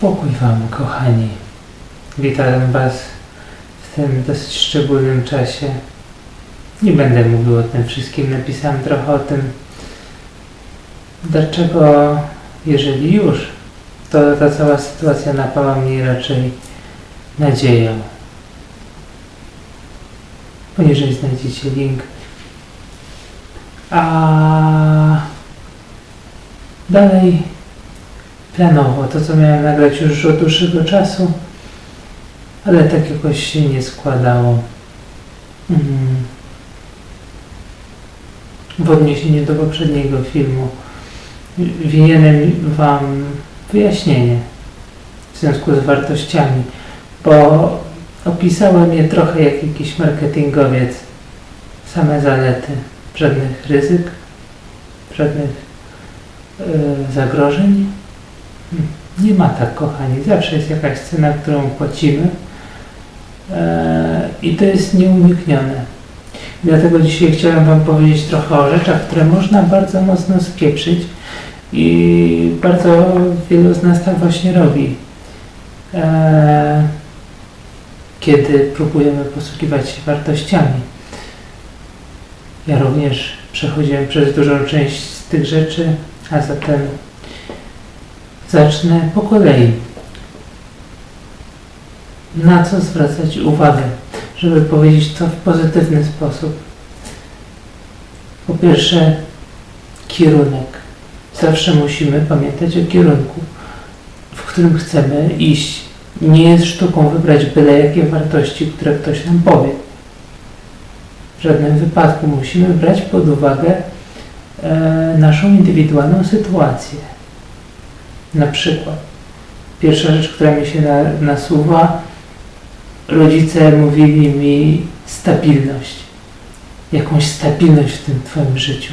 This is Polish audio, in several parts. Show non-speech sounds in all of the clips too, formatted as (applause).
Pokój Wam, kochani. Witam Was w tym dosyć szczególnym czasie. Nie będę mówił o tym wszystkim, napisałem trochę o tym, dlaczego, jeżeli już, to ta cała sytuacja napała mnie raczej nadzieją. Poniżej znajdziecie link. A dalej planowo, to co miałem nagrać już od dłuższego czasu, ale tak jakoś się nie składało. Mm. W odniesieniu do poprzedniego filmu winienem Wam wyjaśnienie w związku z wartościami, bo opisałem je trochę jak jakiś marketingowiec. Same zalety, żadnych ryzyk, żadnych e, zagrożeń. Nie ma tak, kochani. Zawsze jest jakaś cena, którą płacimy e, i to jest nieuniknione. Dlatego dzisiaj chciałem Wam powiedzieć trochę o rzeczach, które można bardzo mocno spieprzyć i bardzo wielu z nas tak właśnie robi. E, kiedy próbujemy posługiwać się wartościami. Ja również przechodziłem przez dużą część z tych rzeczy, a zatem zacznę po kolei. Na co zwracać uwagę, żeby powiedzieć to w pozytywny sposób? Po pierwsze, kierunek. Zawsze musimy pamiętać o kierunku, w którym chcemy iść. Nie jest sztuką wybrać byle jakie wartości, które ktoś nam powie. W żadnym wypadku musimy brać pod uwagę e, naszą indywidualną sytuację. Na przykład, pierwsza rzecz, która mi się na, nasuwa, rodzice mówili mi stabilność. Jakąś stabilność w tym Twoim życiu.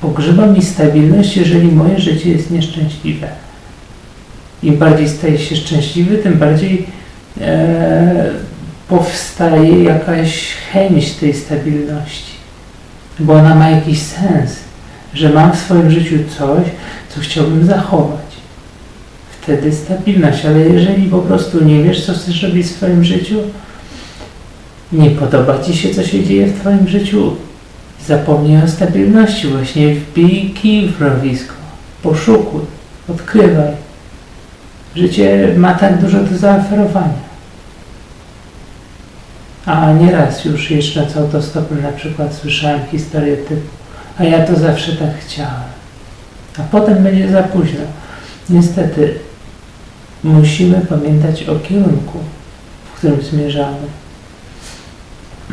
Pogrzeba mi stabilność, jeżeli moje życie jest nieszczęśliwe. Im bardziej staję się szczęśliwy, tym bardziej e, powstaje jakaś chęć tej stabilności. Bo ona ma jakiś sens, że mam w swoim życiu coś, co chciałbym zachować. Wtedy stabilność, ale jeżeli po prostu nie wiesz, co chcesz robić w swoim życiu, nie podoba Ci się, co się dzieje w Twoim życiu, zapomnij o stabilności, właśnie wbij kij w mrowisko, poszukuj, odkrywaj. Życie ma tak dużo do zaoferowania. A nieraz już jeżdżąc autostopem na przykład słyszałem historię typu a ja to zawsze tak chciałem. A potem będzie za późno. Niestety musimy pamiętać o kierunku, w którym zmierzamy.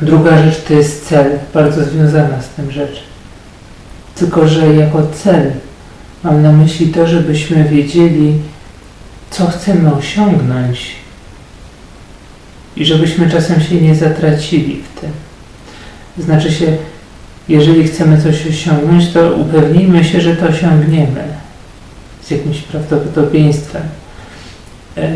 Druga rzecz to jest cel, bardzo związana z tym rzecz. Tylko, że jako cel mam na myśli to, żebyśmy wiedzieli, co chcemy osiągnąć i żebyśmy czasem się nie zatracili w tym. Znaczy się, jeżeli chcemy coś osiągnąć, to upewnijmy się, że to osiągniemy z jakimś prawdopodobieństwem. Eee,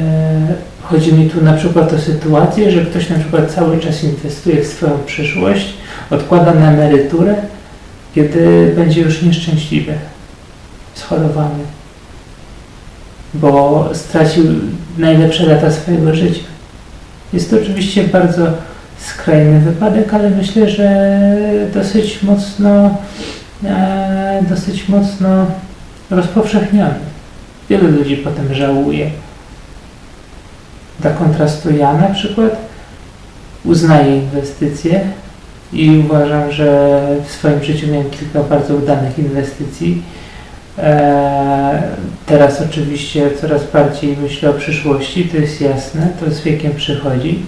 chodzi mi tu na przykład o sytuację, że ktoś na przykład cały czas inwestuje w swoją przyszłość, odkłada na emeryturę, kiedy będzie już nieszczęśliwy, schorowany, bo stracił najlepsze lata swojego życia. Jest to oczywiście bardzo skrajny wypadek, ale myślę, że dosyć mocno, e, dosyć mocno rozpowszechniony. Wielu ludzi potem żałuje. Dla kontrastu ja na przykład uznaję inwestycje i uważam, że w swoim życiu miałem kilka bardzo udanych inwestycji. E, teraz oczywiście coraz bardziej myślę o przyszłości, to jest jasne, to z wiekiem przychodzi.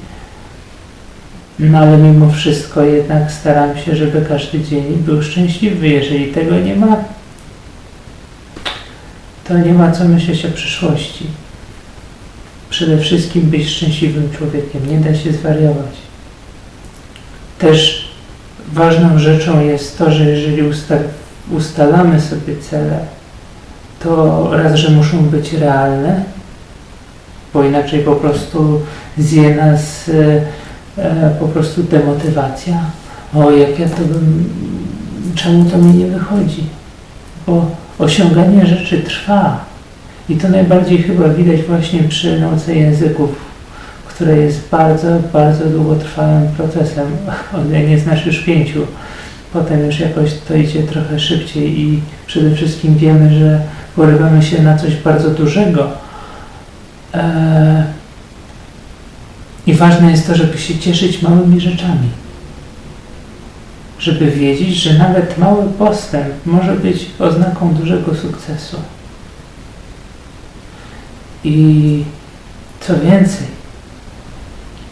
No ale mimo wszystko jednak staram się, żeby każdy dzień był szczęśliwy. Jeżeli tego nie ma, to nie ma co myśleć o przyszłości. Przede wszystkim być szczęśliwym człowiekiem. Nie da się zwariować. Też ważną rzeczą jest to, że jeżeli usta ustalamy sobie cele, to raz, że muszą być realne, bo inaczej po prostu zje nas po prostu demotywacja. O, jak ja to bym, czemu to mi nie wychodzi? Bo osiąganie rzeczy trwa. I to najbardziej chyba widać właśnie przy nauce języków, która jest bardzo, bardzo długotrwałym procesem. O ile nie znasz już pięciu, potem już jakoś to idzie trochę szybciej i przede wszystkim wiemy, że porywamy się na coś bardzo dużego. Eee, I ważne jest to, żeby się cieszyć małymi rzeczami. Żeby wiedzieć, że nawet mały postęp może być oznaką dużego sukcesu. I co więcej,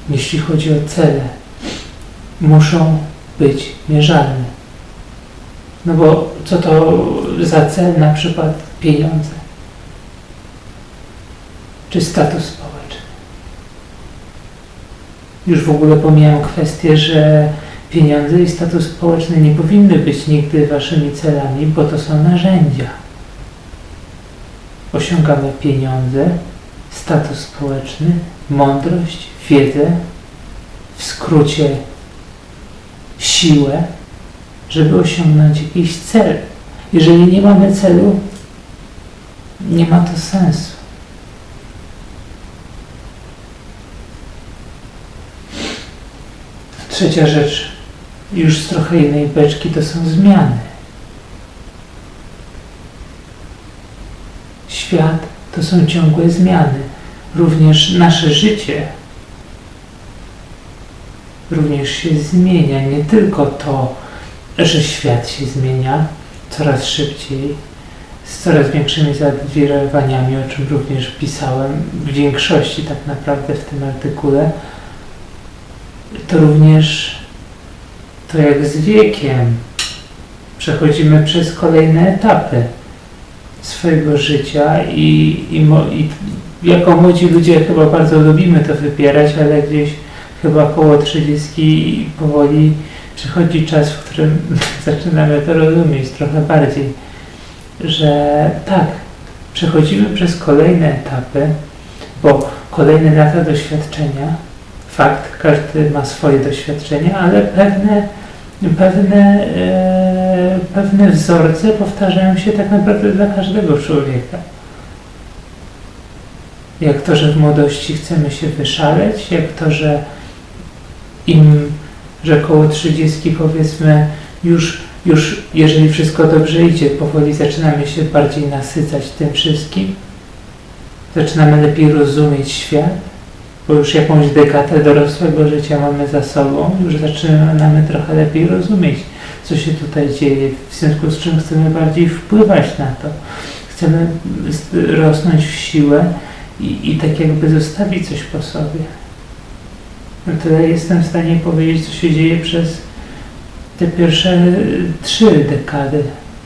jeśli chodzi o cele, muszą być mierzalne. No bo co to za cel na przykład pieniądze? Czy status społeczny? Już w ogóle pomijam kwestię, że pieniądze i status społeczny nie powinny być nigdy waszymi celami, bo to są narzędzia. Osiągamy pieniądze, status społeczny, mądrość, wiedzę, w skrócie siłę, żeby osiągnąć jakiś cel. Jeżeli nie mamy celu, nie ma to sensu. Trzecia rzecz, już z trochę innej beczki, to są zmiany. Świat to są ciągłe zmiany. Również nasze życie również się zmienia. Nie tylko to, że świat się zmienia coraz szybciej, z coraz większymi zawirowaniami, o czym również pisałem w większości tak naprawdę w tym artykule, to również to jak z wiekiem. Przechodzimy przez kolejne etapy swojego życia i, i, i jako młodzi ludzie chyba bardzo lubimy to wybierać, ale gdzieś chyba około 30 powoli przychodzi czas, w którym (laughs) zaczynamy to rozumieć trochę bardziej, że tak, przechodzimy przez kolejne etapy, bo kolejne lata doświadczenia, fakt, każdy ma swoje doświadczenia, ale pewne, pewne, e, pewne wzorce powtarzają się tak naprawdę dla każdego człowieka. Jak to, że w młodości chcemy się wyszaleć, jak to, że im, że około 30 powiedzmy już, już jeżeli wszystko dobrze idzie, powoli zaczynamy się bardziej nasycać tym wszystkim, zaczynamy lepiej rozumieć świat, bo już jakąś dekadę dorosłego życia mamy za sobą, już zaczynamy trochę lepiej rozumieć, co się tutaj dzieje, w związku z czym chcemy bardziej wpływać na to. Chcemy rosnąć w siłę i, i tak jakby zostawić coś po sobie no tyle jestem w stanie powiedzieć, co się dzieje przez te pierwsze trzy dekady.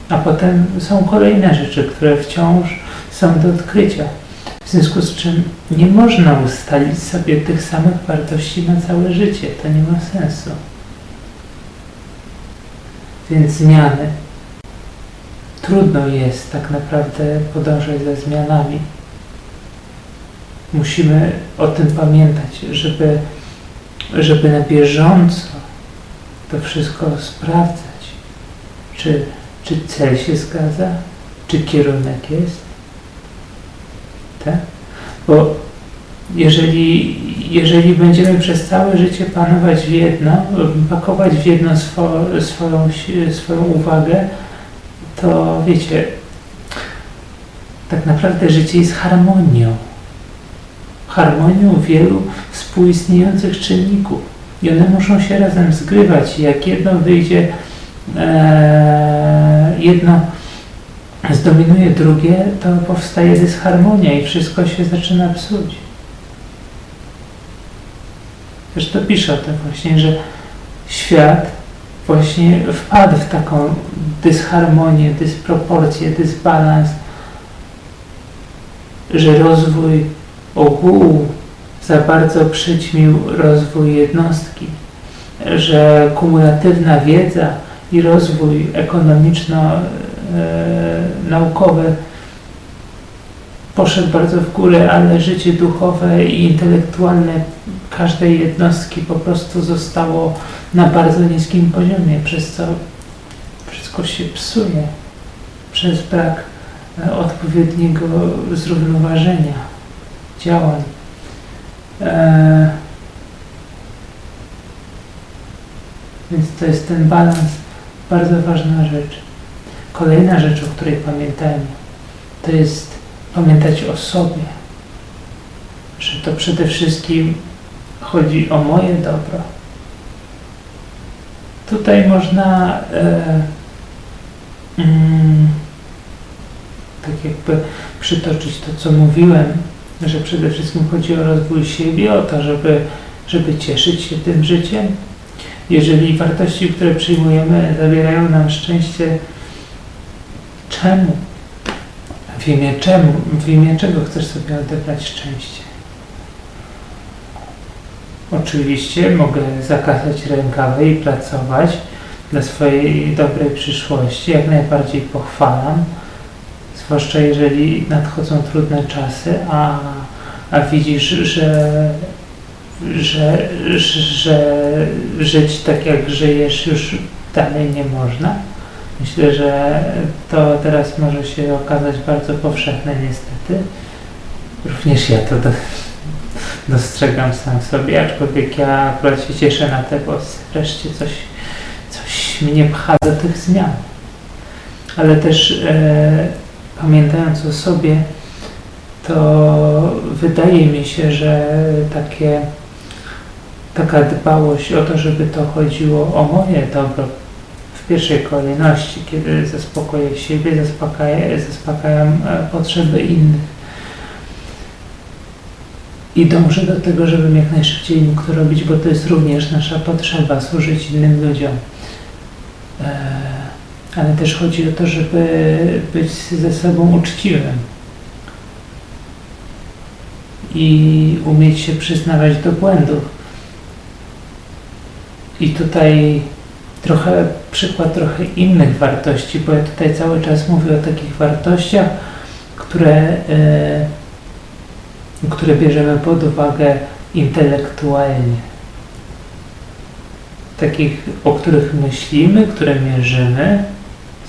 A potem są kolejne rzeczy, które wciąż są do odkrycia. W związku z czym nie można ustalić sobie tych samych wartości na całe życie. To nie ma sensu. Więc zmiany. Trudno jest tak naprawdę podążać za zmianami. Musimy o tym pamiętać, żeby żeby na bieżąco to wszystko sprawdzać, czy, czy cel się zgadza, czy kierunek jest. Tak? Bo jeżeli, jeżeli będziemy przez całe życie panować w jedno, pakować w jedno swo, swoją, swoją uwagę, to wiecie, tak naprawdę życie jest harmonią harmonią wielu współistniejących czynników. I one muszą się razem zgrywać. Jak jedno wyjdzie, e, jedno zdominuje drugie, to powstaje dysharmonia i wszystko się zaczyna psuć. Zresztą pisze o tym właśnie, że świat właśnie wpadł w taką dysharmonię, dysproporcję, dysbalans, że rozwój ogółu za bardzo przyćmił rozwój jednostki, że kumulatywna wiedza i rozwój ekonomiczno-naukowy poszedł bardzo w górę, ale życie duchowe i intelektualne każdej jednostki po prostu zostało na bardzo niskim poziomie, przez co wszystko się psuje. przez brak e, odpowiedniego zrównoważenia działań. E, więc to jest ten balans, bardzo ważna rzecz. Kolejna rzecz, o której pamiętajmy, to jest pamiętać o sobie, że to przede wszystkim chodzi o moje dobro. Tutaj można e, mm, tak jakby przytoczyć to, co mówiłem, że przede wszystkim chodzi o rozwój siebie, o to, żeby, żeby cieszyć się tym życiem. Jeżeli wartości, które przyjmujemy, zabierają nam szczęście, czemu? W imię czemu? W imię czego chcesz sobie odebrać szczęście? Oczywiście mogę zakazać rękawy i pracować dla swojej dobrej przyszłości. Jak najbardziej pochwalam, zwłaszcza jeżeli nadchodzą trudne czasy, a, a widzisz, że, że, że żyć tak jak żyjesz już dalej nie można. Myślę, że to teraz może się okazać bardzo powszechne niestety. Również ja to do, dostrzegam sam sobie, aczkolwiek ja akurat się cieszę na te, bo wreszcie coś, coś mnie pcha do tych zmian. Ale też e, pamiętając o sobie, to wydaje mi się, że takie, taka dbałość o to, żeby to chodziło o moje dobro w pierwszej kolejności, kiedy zaspokoję siebie, zaspokajam, zaspokajam e, potrzeby innych, i dążę do tego, żebym jak najszybciej mógł to robić, bo to jest również nasza potrzeba, służyć innym ludziom. E, ale też chodzi o to, żeby być ze sobą uczciwym i umieć się przyznawać do błędów. I tutaj trochę przykład trochę innych wartości, bo ja tutaj cały czas mówię o takich wartościach, które e, które bierzemy pod uwagę intelektualnie. Takich, o których myślimy, które mierzymy,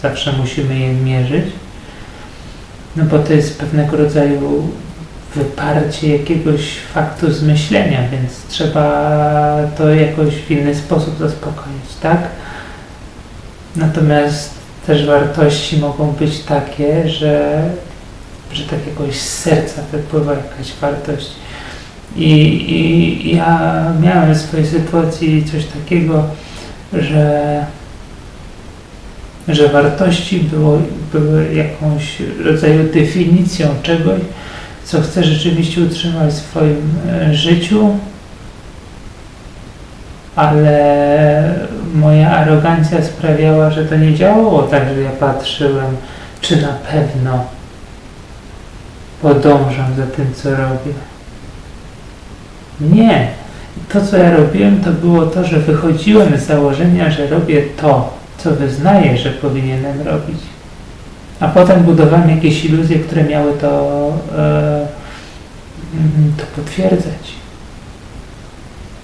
zawsze musimy je mierzyć, no bo to jest pewnego rodzaju wyparcie jakiegoś faktu z myślenia, więc trzeba to jakoś w inny sposób zaspokoić, tak? Natomiast też wartości mogą być takie, że że tak jakoś z serca wypływa jakaś wartość. I, I ja miałem w swojej sytuacji coś takiego, że, że wartości było, były jakąś rodzaju definicją czegoś, co chcę rzeczywiście utrzymać w swoim e, życiu, ale moja arogancja sprawiała, że to nie działało tak, że ja patrzyłem, czy na pewno podążam za tym, co robię. Nie. To, co ja robiłem, to było to, że wychodziłem z założenia, że robię to, co wyznaję, że powinienem robić. A potem budowałem jakieś iluzje, które miały to, e, to potwierdzać.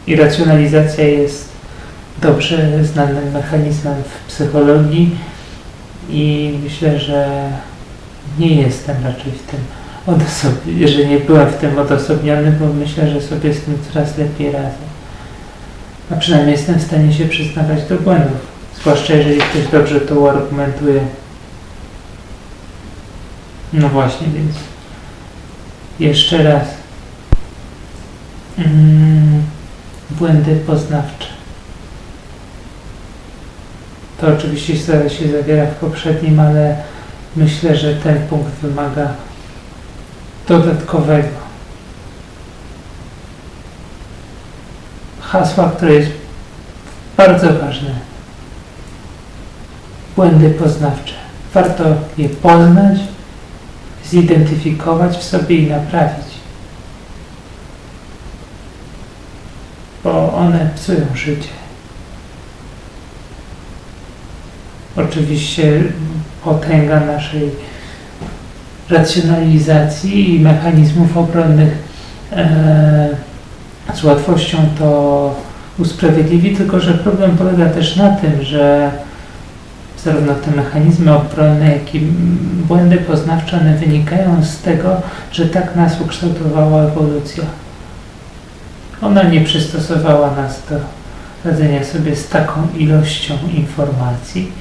I racjonalizacja jest dobrze znanym mechanizmem w psychologii i myślę, że nie jestem raczej w tym odosobniony, że nie byłem w tym odosobniony, bo myślę, że sobie z tym coraz lepiej radzę. A przynajmniej jestem w stanie się przyznawać do błędów. Zwłaszcza jeżeli ktoś dobrze to uargumentuje. No właśnie, więc jeszcze raz. Mm, błędy poznawcze. To oczywiście się zawiera w poprzednim, ale myślę, że ten punkt wymaga dodatkowego. Hasła, które jest bardzo ważne. Błędy poznawcze. Warto je poznać, zidentyfikować w sobie i naprawić. Bo one psują życie. Oczywiście potęga naszej racjonalizacji i mechanizmów obronnych e, z łatwością to usprawiedliwi, tylko że problem polega też na tym, że zarówno te mechanizmy obronne, jak i błędy poznawcze, one wynikają z tego, że tak nas ukształtowała ewolucja. Ona nie przystosowała nas do radzenia sobie z taką ilością informacji,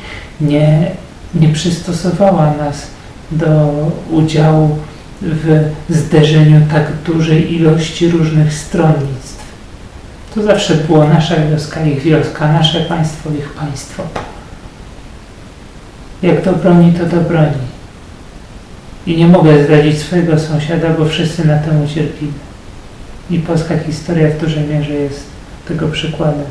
nie, nie przystosowała nas do udziału w zderzeniu tak dużej ilości różnych stronnictw. To zawsze było nasza wioska, ich wioska, nasze państwo, ich państwo. Jak to broni, to to broni. I nie mogę zdradzić swojego sąsiada, bo wszyscy na tym ucierpimy. I polska historia w dużej mierze jest tego przykładem.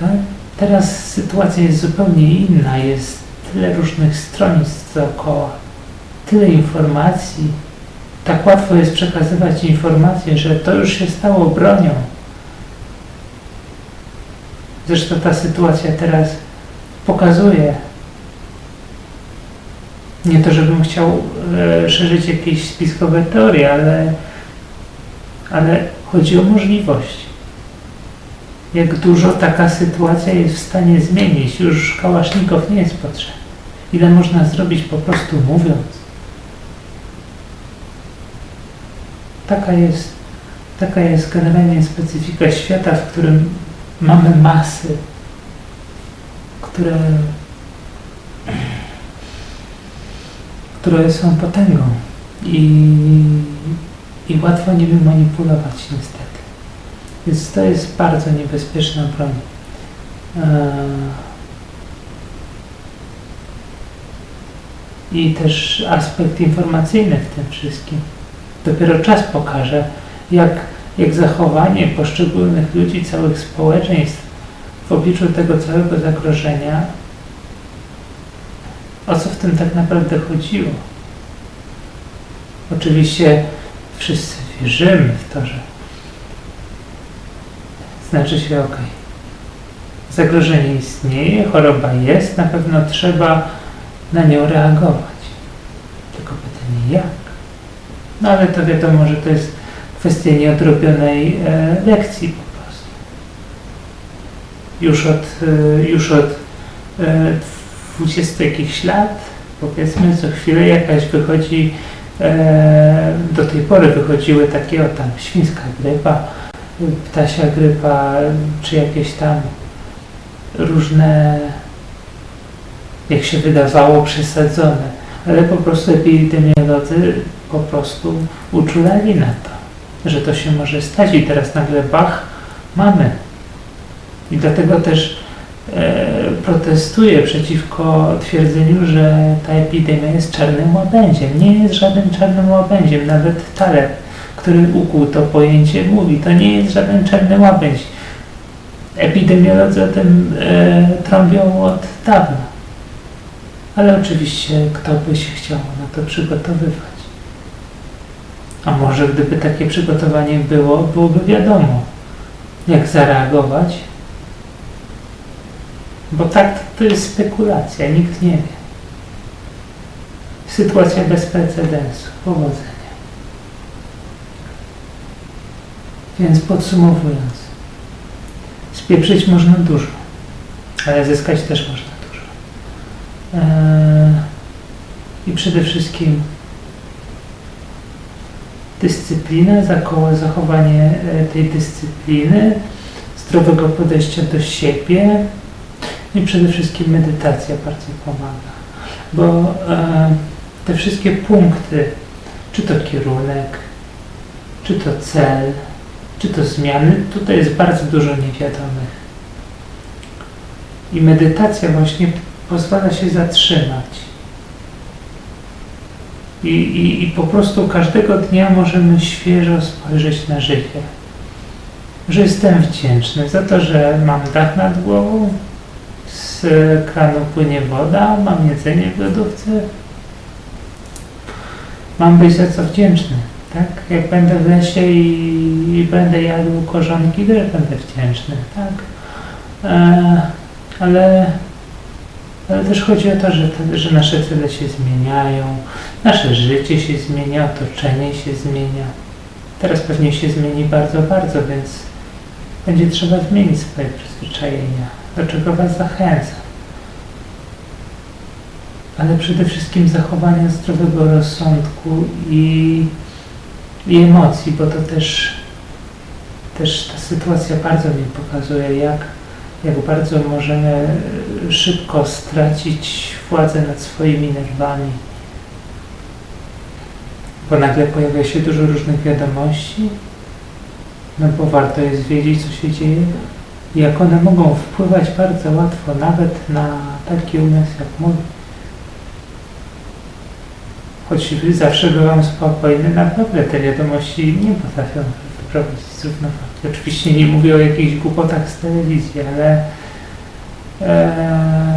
Tak? Teraz sytuacja jest zupełnie inna. Jest tyle różnych stronnictw dookoła, tyle informacji. Tak łatwo jest przekazywać informacje, że to już się stało bronią. Zresztą ta sytuacja teraz pokazuje, nie to, żebym chciał e, szerzyć jakieś spiskowe teorie, ale, ale chodzi o możliwość. Jak dużo taka sytuacja jest w stanie zmienić. Już kałasznikow nie jest potrzebny. Ile można zrobić po prostu mówiąc. Taka jest, taka jest generalnie specyfika świata, w którym mamy masy, które które są potęgą i, i łatwo nimi manipulować niestety. Więc to jest bardzo niebezpieczna broń. I też aspekt informacyjny w tym wszystkim. Dopiero czas pokaże, jak, jak zachowanie poszczególnych ludzi, całych społeczeństw w obliczu tego całego zagrożenia o co w tym tak naprawdę chodziło. Oczywiście wszyscy wierzymy w to, że znaczy się ok. Zagrożenie istnieje, choroba jest, na pewno trzeba na nią reagować. Tylko pytanie jak? No ale to wiadomo, że to jest kwestia nieodrobionej e, lekcji po prostu. Już od, e, już od e, 20 jakichś lat, powiedzmy, co chwilę jakaś wychodzi, e, do tej pory wychodziły takie, o tam, świńska grypa, ptasia grypa, czy jakieś tam różne, jak się wydawało, przesadzone, ale po prostu epidemiolodzy po prostu uczulali na to, że to się może stać i teraz nagle bach, mamy. I dlatego też E, protestuje przeciwko twierdzeniu, że ta epidemia jest czarnym łabędziem. Nie jest żadnym czarnym łabędziem. Nawet Taleb, który ukuł to pojęcie, mówi, to nie jest żaden czarny łabędź. Epidemiolodzy o tym e, trąbią od dawna. Ale oczywiście kto by się chciał na to przygotowywać. A może gdyby takie przygotowanie było, byłoby wiadomo, jak zareagować, bo tak to jest spekulacja, nikt nie wie. Sytuacja bez precedensu. Powodzenia. Więc podsumowując, spieprzyć można dużo, ale zyskać też można dużo. Eee, I przede wszystkim dyscyplina, zachowanie e, tej dyscypliny, zdrowego podejścia do siebie, i przede wszystkim medytacja bardzo pomaga, bo e, te wszystkie punkty, czy to kierunek, czy to cel, czy to zmiany, tutaj jest bardzo dużo niewiadomych. I medytacja właśnie pozwala się zatrzymać. I, i, I po prostu każdego dnia możemy świeżo spojrzeć na życie. Że jestem wdzięczny za to, że mam dach nad głową, z kranu płynie woda, mam jedzenie w lodówce. Mam być za co wdzięczny, tak? Jak będę w lesie i, i będę jadł korzonki, też będę wdzięczny, tak? E, ale, ale też chodzi o to, że, że nasze cele się zmieniają, nasze życie się zmienia, otoczenie się zmienia. Teraz pewnie się zmieni bardzo, bardzo, więc będzie trzeba zmienić swoje przyzwyczajenia do czego Was zachęcam. Ale przede wszystkim zachowania zdrowego rozsądku i, i emocji, bo to też, też ta sytuacja bardzo mi pokazuje, jak, jak bardzo możemy szybko stracić władzę nad swoimi nerwami. Bo nagle pojawia się dużo różnych wiadomości, no bo warto jest wiedzieć, co się dzieje jak one mogą wpływać bardzo łatwo nawet na taki umysł jak mój. Choć zawsze byłam spokojny, naprawdę te wiadomości nie potrafią wyprowadzić z równowagi. Oczywiście nie mówię o jakichś głupotach z telewizji, ale e,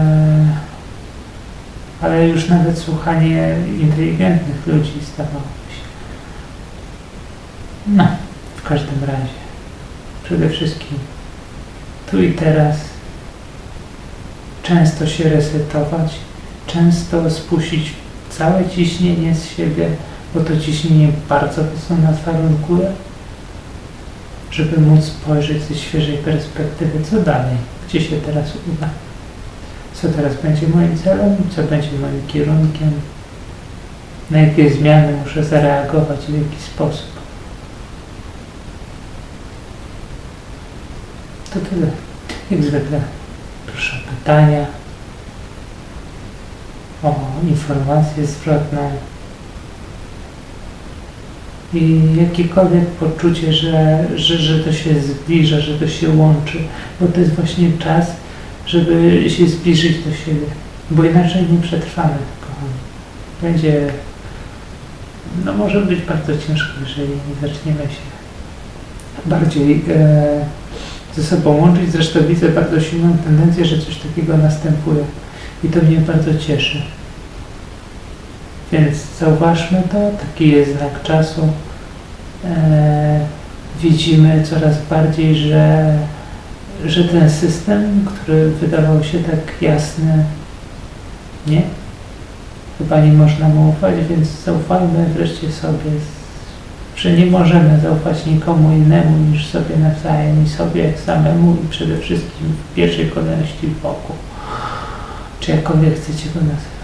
ale już nawet słuchanie inteligentnych ludzi stawało się. No, w każdym razie, przede wszystkim tu i teraz często się resetować, często spuścić całe ciśnienie z siebie, bo to ciśnienie bardzo mocno nas warunkuje, żeby móc spojrzeć ze świeżej perspektywy, co dalej, gdzie się teraz uda, co teraz będzie moim celem, co będzie moim kierunkiem, na jakie zmiany muszę zareagować, w jaki sposób. To tyle. Jak zwykle. Proszę o pytania, o informację zwrotną i jakiekolwiek poczucie, że, że, że to się zbliża, że to się łączy, bo to jest właśnie czas, żeby się zbliżyć do siebie, bo inaczej nie przetrwamy, kochani. Będzie, no może być bardzo ciężko, jeżeli nie zaczniemy się bardziej e, ze sobą łączyć. Zresztą widzę bardzo silną tendencję, że coś takiego następuje i to mnie bardzo cieszy. Więc zauważmy to, taki jest znak czasu. E, widzimy coraz bardziej, że, że ten system, który wydawał się tak jasny, nie? Chyba nie można mu ufać, więc zaufajmy wreszcie sobie, że nie możemy zaufać nikomu innemu niż sobie nawzajem i sobie samemu i przede wszystkim w pierwszej kolejności Bogu, czy jakkolwiek chcecie go nazwać.